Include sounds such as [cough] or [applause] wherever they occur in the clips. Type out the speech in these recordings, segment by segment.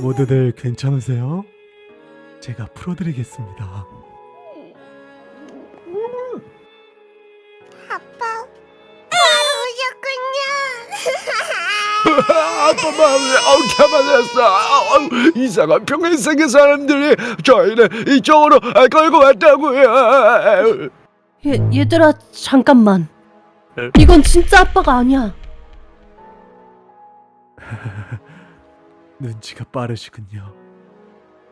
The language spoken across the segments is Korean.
모두들 괜찮으세요? 제가 풀어드리겠습니다. 아빠 바로 오셨군요. [laughs] 아빠만 아우 가만했어 아우, 이상한 평행세계 사람들이 저희를 이쪽으로 아, 끌고 왔다고요 얘, 얘들아 잠깐만 에? 이건 진짜 아빠가 아니야 [laughs] 눈치가 빠르시군요.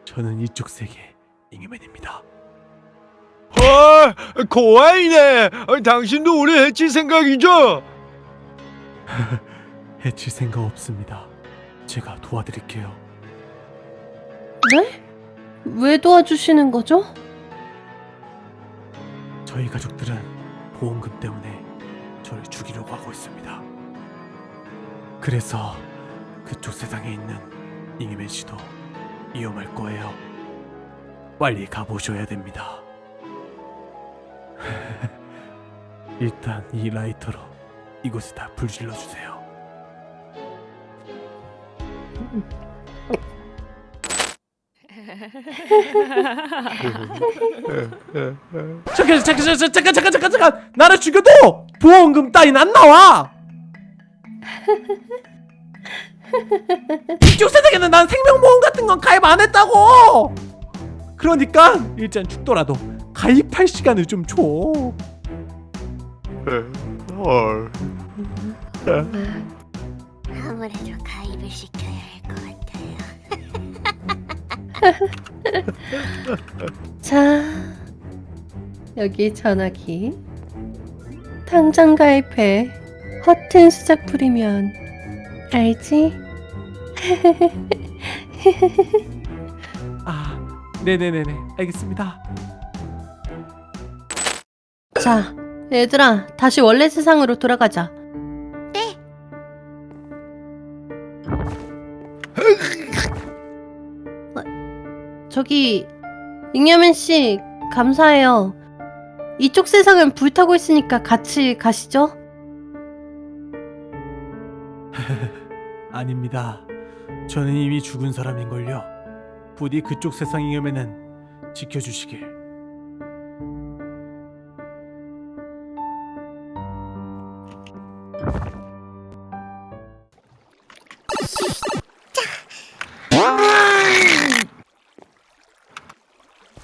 저는 이쪽 세계 잉여맨입니다. 아 고아이네 아, 당신도 우리 해칠 생각이죠? [laughs] 해칠 생각 없습니다. 제가 도와드릴게요. 네? 왜 도와주시는 거죠? 저희 가족들은 보험금 때문에 저를 죽이려고 하고 있습니다. 그래서 그쪽 세상에 있는 잉여맨 씨도 위험할 거예요. 빨리 가보셔야 됩니다. [laughs] 일단 이 라이터로 이곳에 다 불질러 주세요. 잠깐 잠깐 잠깐 잠깐 잠깐 잠깐 잠깐 나를 죽여도 보험금 따윈 안 나와. 이쪽 세상에는 난 생명보험 같은 건 가입 안 했다고. 그러니까 일단 죽더라도 가입할 시간을 좀 줘. 헐 아무래도 가입을 시켜야 할 것 같아요. [laughs] 자 여기 전화기 당장 가입해 허튼 수작 부리면 알지? [laughs] 아, 네네네네, 알겠습니다. 자 얘들아 다시 원래 세상으로 돌아가자 네. 저기 잉여맨 씨 감사해요 이쪽 세상은 불타고 있으니까 같이 가시죠 [laughs] 아닙니다. 저는 이미 죽은 사람인걸요. 부디 그쪽 세상 잉여맨은 지켜주시길.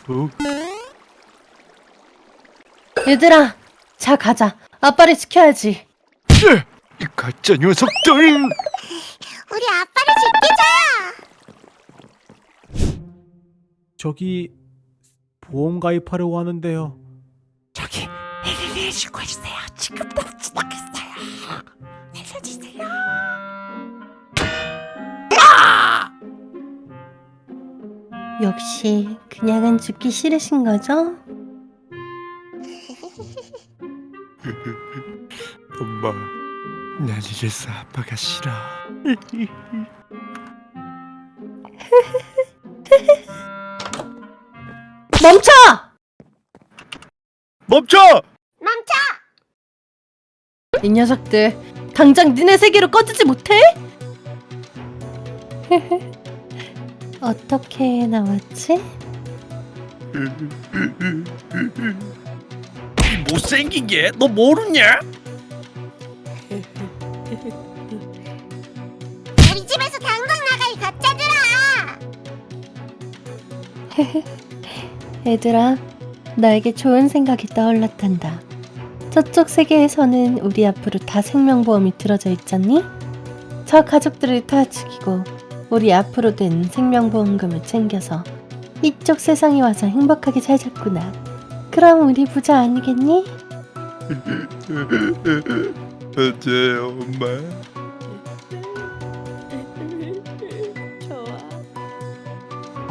어? 얘들아 자 가자 아빠를 지켜야지 이 가짜 녀석들 우리 아빠를 지키자. 저기 보험 가입하려고 하는데요. 저기 힐링 신고해주세요. 지금 역시 그냥은 죽기 싫으신 거죠? [laughs] 엄마 난 이래서 아빠가 싫어 [laughs] 멈춰! 멈춰 멈춰. 이 녀석들 당장 니네 세계로 꺼지지 못해? [laughs] 어떻게 나왔지? 못생긴 게 너 모르냐? 우리 집에서 당장 나가 이 가짜들아. [laughs] 얘들아, 나에게 좋은 생각이 떠올랐단다. 저쪽 세계에서는 우리 앞으로 다 생명보험이 들어져 있잖니? 저 가족들을 다 죽이고 우리 앞으로 된 생명보험금을 챙겨서 이쪽 세상에 와서 행복하게 살자꾸나. 그럼 우리 부자 아니겠니? 맞아요 엄마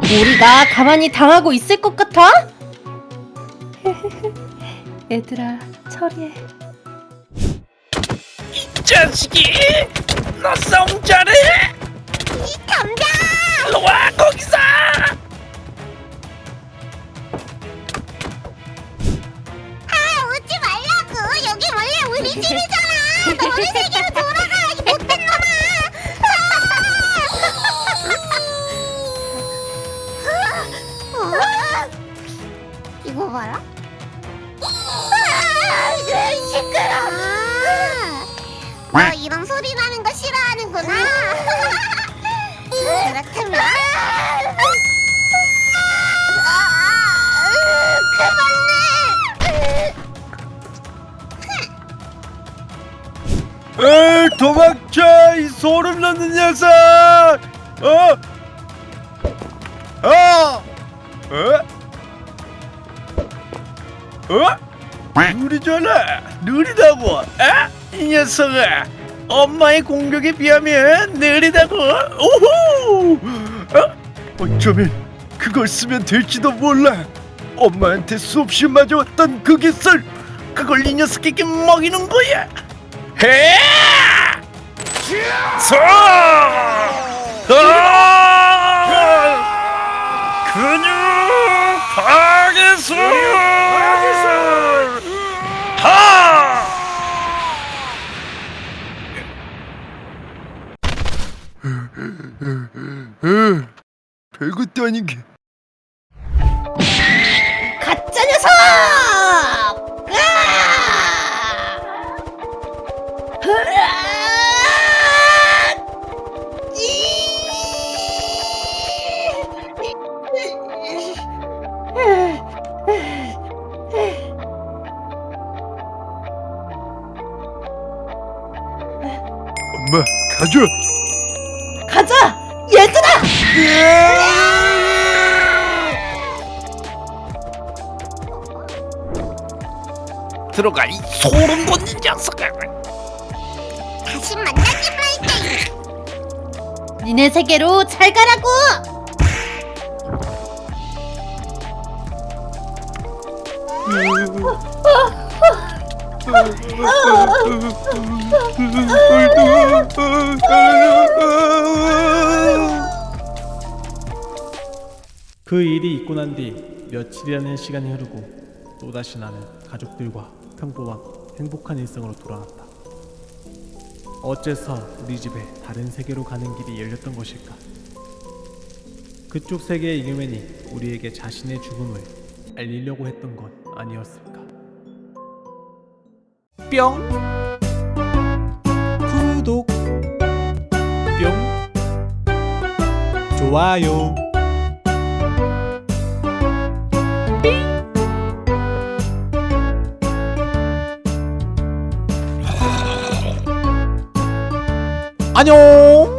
우리가 가만히 당하고 있을 것 같아? [laughs] 얘들아, 처리해. 자식이 너 싸움 잘 아! 아. 너 이런 소리 나는 거 싫어하는구나. 그렇다면. 도망쳐 이 소름 돋는 녀석 어? 어? 어? 어? 느리잖아 느리다고 에? 이 녀석아 엄마의 공격에 비하면 느리다고 오호 어? 어쩌면 그걸 쓰면 될지도 몰라 엄마한테 수없이 맞아왔던 그 기술 그걸 이 녀석에게 먹이는 거야 해! 서! 아! 근육 파괴술! 하! 별것도 아닌 게 가져 가자! 얘들아! 들어가 이 소름 돋는 녀석아 다시 만나지 말게. 니네 세계로 잘 가라고! 그 일이 있고 난 뒤 며칠이라는 시간이 흐르고 또다시 나는 가족들과 평범한 행복한 일상으로 돌아왔다. 어째서 우리 집에 다른 세계로 가는 길이 열렸던 것일까? 그쪽 세계의 이그맨이 우리에게 자신의 죽음을 알리려고 했던 것 아니었을까? 뿅. 구독. 뿅. 좋아요. 안녕